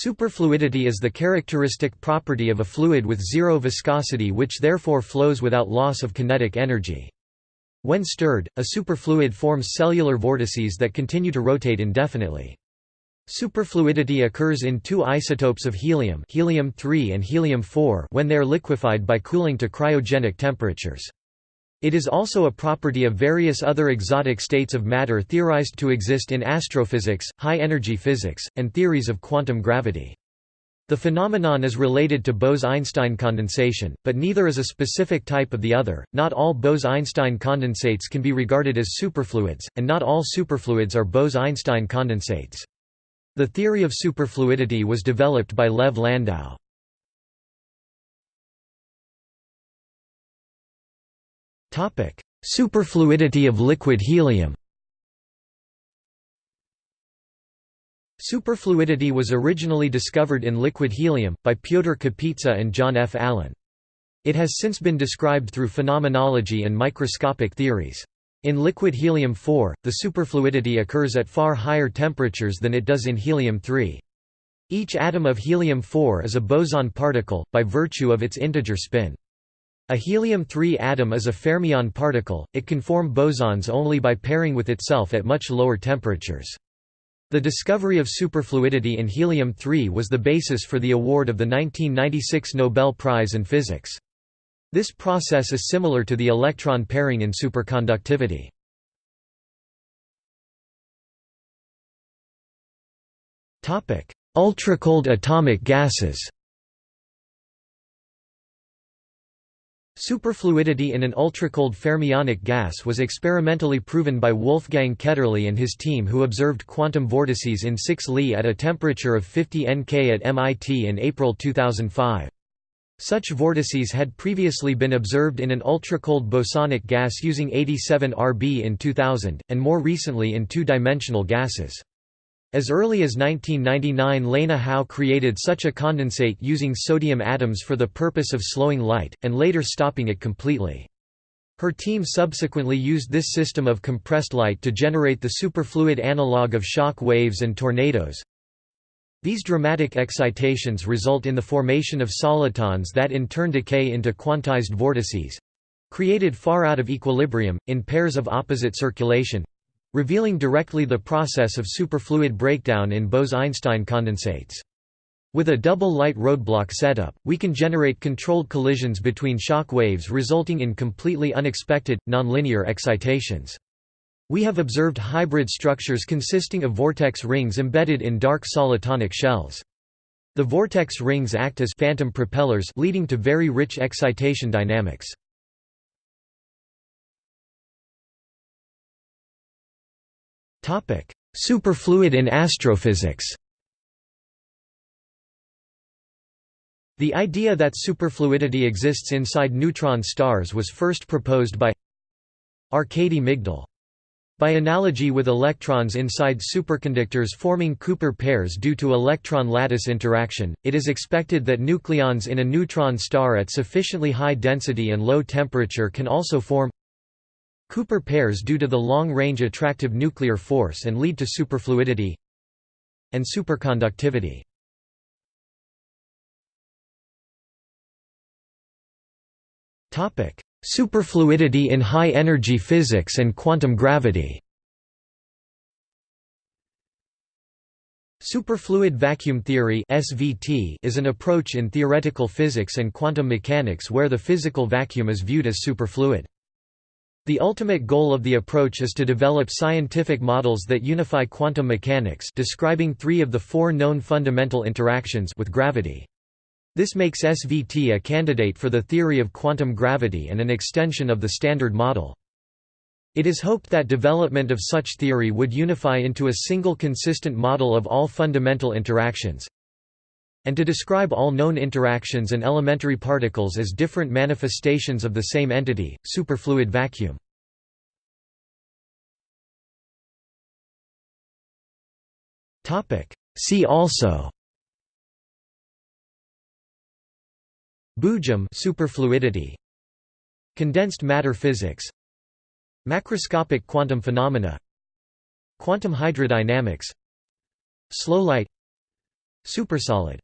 Superfluidity is the characteristic property of a fluid with zero viscosity which therefore flows without loss of kinetic energy. When stirred, a superfluid forms cellular vortices that continue to rotate indefinitely. Superfluidity occurs in two isotopes of helium helium-3 and helium-4 when they are liquefied by cooling to cryogenic temperatures. It is also a property of various other exotic states of matter theorized to exist in astrophysics, high-energy physics, and theories of quantum gravity. The phenomenon is related to Bose–Einstein condensation, but neither is a specific type of the other. Not all Bose–Einstein condensates can be regarded as superfluids, and not all superfluids are Bose–Einstein condensates. The theory of superfluidity was developed by Lev Landau. Superfluidity of liquid helium Superfluidity was originally discovered in liquid helium, by Pyotr Kapitsa and John F. Allen. It has since been described through phenomenology and microscopic theories. In liquid helium-4, the superfluidity occurs at far higher temperatures than it does in helium-3. Each atom of helium-4 is a boson particle, by virtue of its integer spin. A helium-3 atom is a fermion particle, it can form bosons only by pairing with itself at much lower temperatures. The discovery of superfluidity in helium-3 was the basis for the award of the 1996 Nobel Prize in Physics. This process is similar to the electron pairing in superconductivity. Ultracold atomic gases Superfluidity in an ultracold fermionic gas was experimentally proven by Wolfgang Ketterle and his team who observed quantum vortices in 6 Li at a temperature of 50 Nk at MIT in April 2005. Such vortices had previously been observed in an ultracold bosonic gas using 87 Rb in 2000, and more recently in two-dimensional gases. As early as 1999 Lene Hau created such a condensate using sodium atoms for the purpose of slowing light, and later stopping it completely. Her team subsequently used this system of compressed light to generate the superfluid analog of shock waves and tornadoes, these dramatic excitations result in the formation of solitons that in turn decay into quantized vortices—created far out of equilibrium, in pairs of opposite circulation—revealing directly the process of superfluid breakdown in Bose–Einstein condensates. With a double light roadblock setup, we can generate controlled collisions between shock waves resulting in completely unexpected, nonlinear excitations. We have observed hybrid structures consisting of vortex rings embedded in dark solitonic shells. The vortex rings act as phantom propellers leading to very rich excitation dynamics. Superfluid in astrophysics The idea that superfluidity exists inside neutron stars was first proposed by Arkady Migdal. By analogy with electrons inside superconductors forming Cooper pairs due to electron lattice interaction, it is expected that nucleons in a neutron star at sufficiently high density and low temperature can also form Cooper pairs due to the long-range attractive nuclear force and lead to superfluidity and superconductivity. Superfluidity in high-energy physics and quantum gravity Superfluid vacuum theory is an approach in theoretical physics and quantum mechanics where the physical vacuum is viewed as superfluid. The ultimate goal of the approach is to develop scientific models that unify quantum mechanics describing three of the four known fundamental interactions with gravity. This makes SVT a candidate for the theory of quantum gravity and an extension of the Standard Model. It is hoped that development of such theory would unify into a single consistent model of all fundamental interactions, and to describe all known interactions and elementary particles as different manifestations of the same entity, superfluid vacuum. See also. Boojum superfluidity. Condensed matter physics. Macroscopic quantum phenomena. Quantum hydrodynamics. Slow light. Supersolid